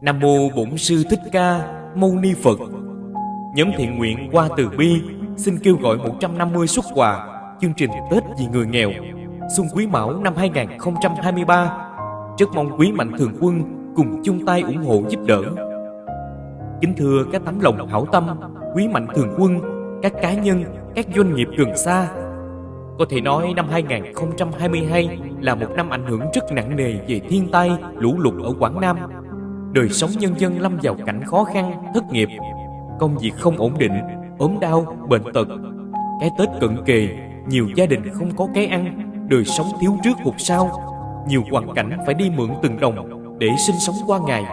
Nam mô Bổn sư Thích Ca Mâu Ni Phật. Nhóm thiện nguyện qua từ bi xin kêu gọi 150 xuất quà chương trình Tết vì người nghèo xuân Quý Mão năm 2023. Rất mong quý mạnh thường quân cùng chung tay ủng hộ giúp đỡ. Kính thưa các tấm lòng hảo tâm, quý mạnh thường quân, các cá nhân, các doanh nghiệp gần xa. Có thể nói năm 2022 là một năm ảnh hưởng rất nặng nề về thiên tai, lũ lụt ở Quảng Nam. Đời sống nhân dân lâm vào cảnh khó khăn, thất nghiệp, công việc không ổn định, ốm đau, bệnh tật. Cái Tết cận kề, nhiều gia đình không có cái ăn, đời sống thiếu trước hụt sau. Nhiều hoàn cảnh phải đi mượn từng đồng để sinh sống qua ngày.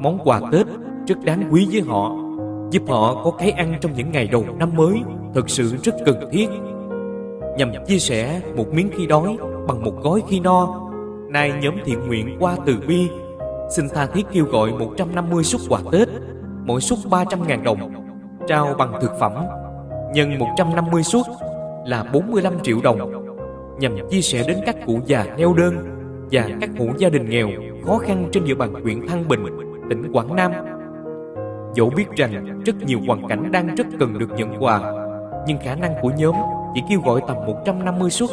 Món quà Tết rất đáng quý với họ, giúp họ có cái ăn trong những ngày đầu năm mới, thật sự rất cần thiết. Nhằm chia sẻ một miếng khi đói bằng một gói khi no, nay nhóm thiện nguyện qua từ bi xin tha thiết kêu gọi 150 suất quà Tết, mỗi suất 300.000 đồng, trao bằng thực phẩm, nhân 150 suất là 45 triệu đồng, nhằm chia sẻ đến các cụ già neo đơn và các hộ gia đình nghèo khó khăn trên địa bàn huyện Thăng Bình, tỉnh Quảng Nam. Dẫu biết rằng rất nhiều hoàn cảnh đang rất cần được nhận quà, nhưng khả năng của nhóm chỉ kêu gọi tầm 150 suất.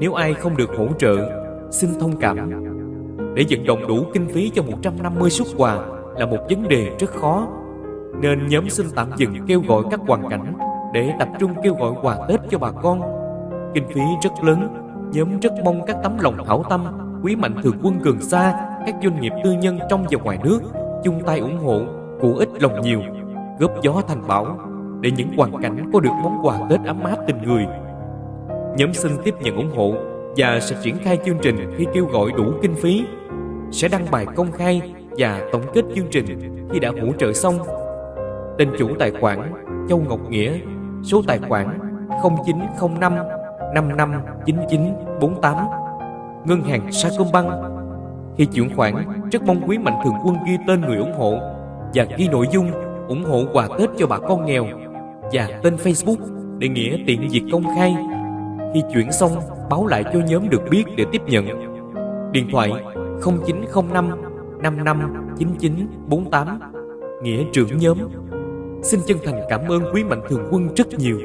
Nếu ai không được hỗ trợ, xin thông cảm. Để vận động đủ kinh phí cho 150 xuất quà là một vấn đề rất khó, nên nhóm xin tạm dừng kêu gọi các hoàn cảnh để tập trung kêu gọi quà Tết cho bà con. Kinh phí rất lớn, nhóm rất mong các tấm lòng hảo tâm, quý mạnh thường quân gần xa, các doanh nghiệp tư nhân trong và ngoài nước chung tay ủng hộ, của ít lòng nhiều, góp gió thành bão để những hoàn cảnh có được món quà Tết ấm áp tình người. Nhóm xin tiếp nhận ủng hộ và sẽ triển khai chương trình khi kêu gọi đủ kinh phí. Sẽ đăng bài công khai và tổng kết chương trình khi đã hỗ trợ xong. Tên chủ tài khoản Châu Ngọc Nghĩa, số tài khoản 0905 559948 Ngân hàng Sacombank Khi chuyển khoản, rất mong quý mạnh thường quân ghi tên người ủng hộ và ghi nội dung ủng hộ quà Tết cho bà con nghèo và tên Facebook để Nghĩa tiện việc công khai. Khi chuyển xong, báo lại cho nhóm được biết để tiếp nhận. Điện thoại 0905 559948 Nghĩa trưởng nhóm. Xin chân thành cảm ơn quý mạnh thường quân rất nhiều.